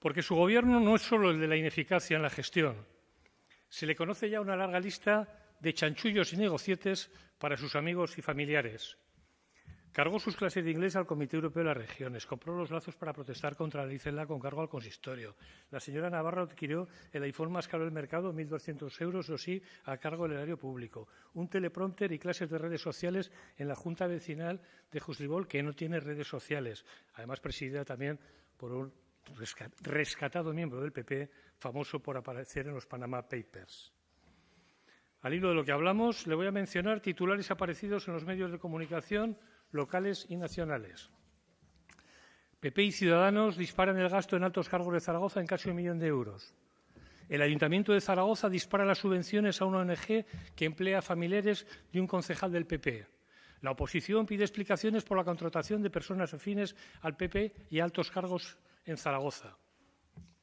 Porque su gobierno no es solo el de la ineficacia en la gestión. Se le conoce ya una larga lista de chanchullos y negocietes para sus amigos y familiares. Cargó sus clases de inglés al Comité Europeo de las Regiones, compró los lazos para protestar contra la Licela con cargo al consistorio. La señora Navarro adquirió el iPhone más caro del mercado, 1.200 euros, o sí, a cargo del erario público. Un teleprompter y clases de redes sociales en la Junta Vecinal de Juslibol, que no tiene redes sociales, además presidida también por un rescatado miembro del PP, famoso por aparecer en los Panama Papers. Al hilo de lo que hablamos, le voy a mencionar titulares aparecidos en los medios de comunicación locales y nacionales. PP y Ciudadanos disparan el gasto en altos cargos de Zaragoza en casi un millón de euros. El Ayuntamiento de Zaragoza dispara las subvenciones a una ONG que emplea familiares de un concejal del PP. La oposición pide explicaciones por la contratación de personas afines al PP y altos cargos en Zaragoza.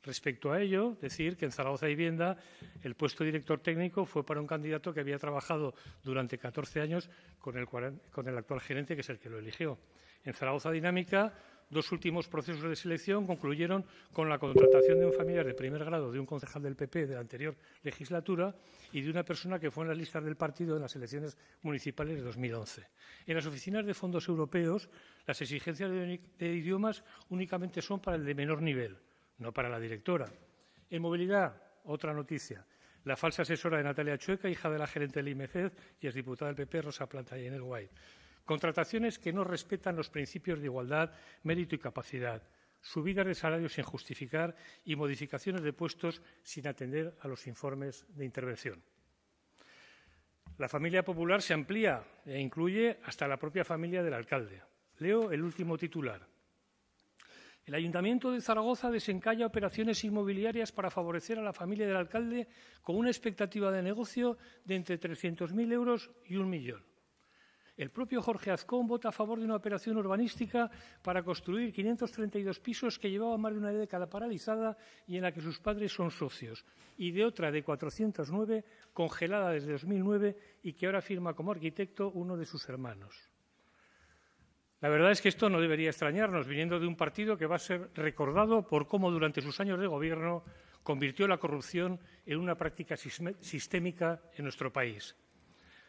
Respecto a ello, decir que en Zaragoza Vivienda el puesto de director técnico fue para un candidato que había trabajado durante 14 años con el, con el actual gerente, que es el que lo eligió. En Zaragoza Dinámica, dos últimos procesos de selección concluyeron con la contratación de un familiar de primer grado de un concejal del PP de la anterior legislatura y de una persona que fue en las listas del partido en las elecciones municipales de 2011. En las oficinas de fondos europeos, las exigencias de idiomas únicamente son para el de menor nivel no para la directora. En movilidad, otra noticia. La falsa asesora de Natalia Chueca, hija de la gerente del IMFED y diputada del PP, Rosa Planta y el White. Contrataciones que no respetan los principios de igualdad, mérito y capacidad. Subidas de salarios sin justificar y modificaciones de puestos sin atender a los informes de intervención. La familia popular se amplía e incluye hasta la propia familia del alcalde. Leo el último titular. El Ayuntamiento de Zaragoza desencalla operaciones inmobiliarias para favorecer a la familia del alcalde con una expectativa de negocio de entre 300.000 euros y un millón. El propio Jorge Azcón vota a favor de una operación urbanística para construir 532 pisos que llevaba más de una década paralizada y en la que sus padres son socios, y de otra de 409 congelada desde 2009 y que ahora firma como arquitecto uno de sus hermanos. La verdad es que esto no debería extrañarnos, viniendo de un partido que va a ser recordado por cómo durante sus años de gobierno convirtió la corrupción en una práctica sistémica en nuestro país.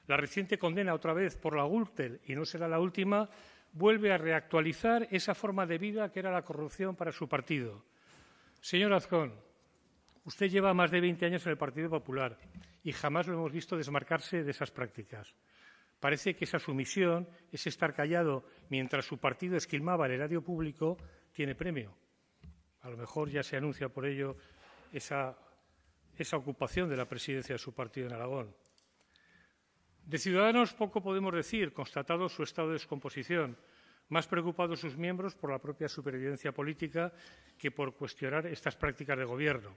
La reciente condena otra vez por la Gürtel, y no será la última, vuelve a reactualizar esa forma de vida que era la corrupción para su partido. Señor Azcón, usted lleva más de 20 años en el Partido Popular y jamás lo hemos visto desmarcarse de esas prácticas. Parece que esa sumisión, ese estar callado mientras su partido esquilmaba el erario público, tiene premio. A lo mejor ya se anuncia por ello esa, esa ocupación de la presidencia de su partido en Aragón. De Ciudadanos poco podemos decir, constatado su estado de descomposición, más preocupados sus miembros por la propia supervivencia política que por cuestionar estas prácticas de gobierno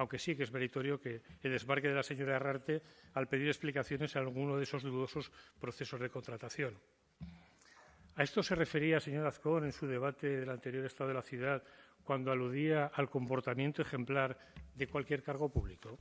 aunque sí que es meritorio que el desbarque de la señora Herrarte al pedir explicaciones a alguno de esos dudosos procesos de contratación. A esto se refería, señor Azcón, en su debate del anterior Estado de la Ciudad, cuando aludía al comportamiento ejemplar de cualquier cargo público.